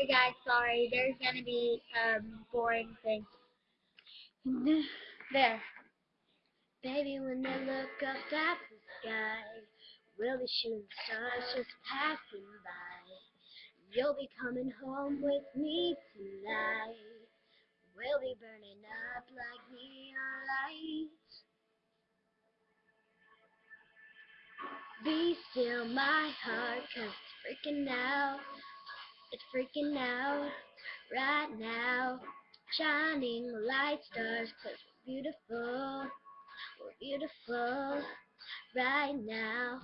Hey guys, sorry, there's gonna be um boring thing. There. Baby, when they look up at the sky, we'll be shooting stars just passing by. You'll be coming home with me tonight. We'll be burning up like neon lights. Be still my heart, cause it's freaking out. It's freaking out right now. Shining light stars, cause we're beautiful. We're beautiful right now.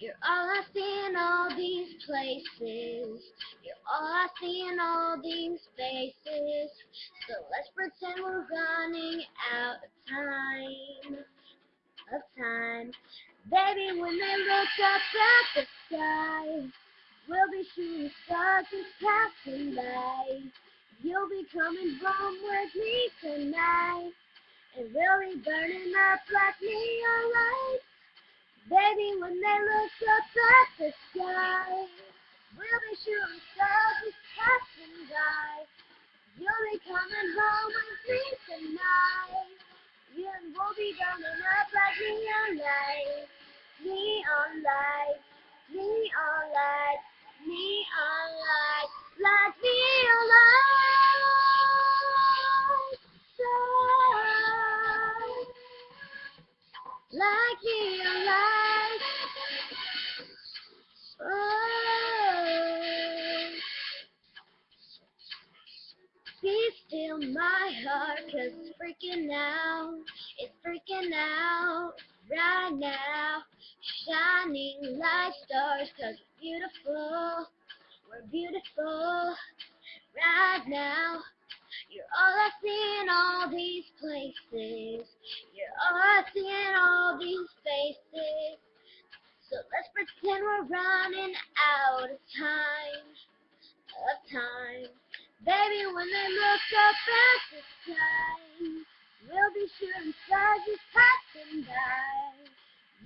You're all I see in all these places. You're all I see in all these faces. So let's pretend we're running out of time. Of time. Baby, when they look up at the sky, we'll be shooting stars just passing by. You'll be coming home with me tonight. And we'll be burning up like neon lights. Baby, when they look up at the sky, we'll be shooting stars just passing by. You'll be coming home with me tonight. And we'll be burning up like neon lights, neon lights, neon like neon lights. Oh. Be still my heart, cause it's freaking out. It's freaking out right now. Shining like stars, cause we're beautiful. We're beautiful right now. You're all I see in all these places. You're all I see in all these faces. So let's pretend we're running out of time. Of time. Baby, when they look up at the sky, we'll be shooting stars just passing by.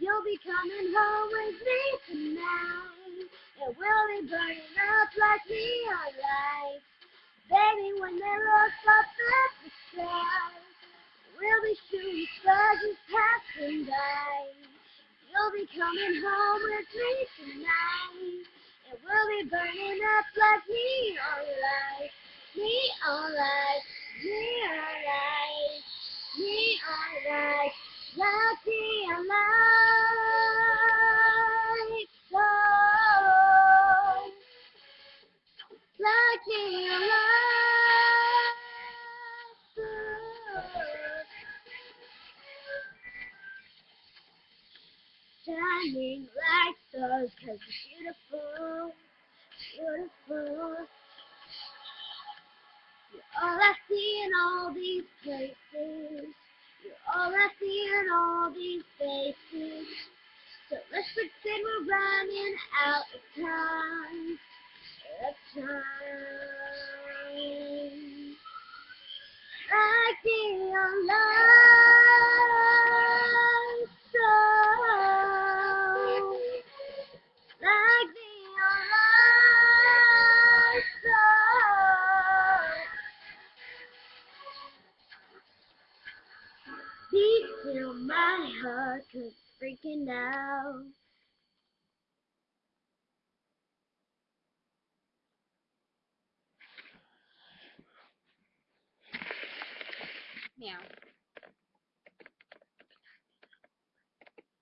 You'll be coming home with me tonight, and we'll be burning up like neon lights. Baby, when they look up at the sky, stars passing by. You'll be coming home with me tonight, and we'll be burning up like neon lights. Neon lights, neon lights, neon lights, like neon lights, oh, like neon lights, shining like stars, cause it's beautiful, beautiful. You're all I see in all these places. You're all I see in all these faces. So let's pretend we're running out of time. Of time. Still my heart, it's freaking out. Meow.